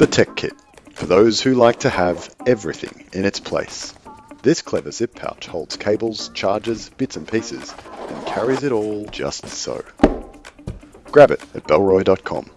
The Tech Kit, for those who like to have everything in its place. This clever zip pouch holds cables, chargers, bits and pieces, and carries it all just so. Grab it at Bellroy.com.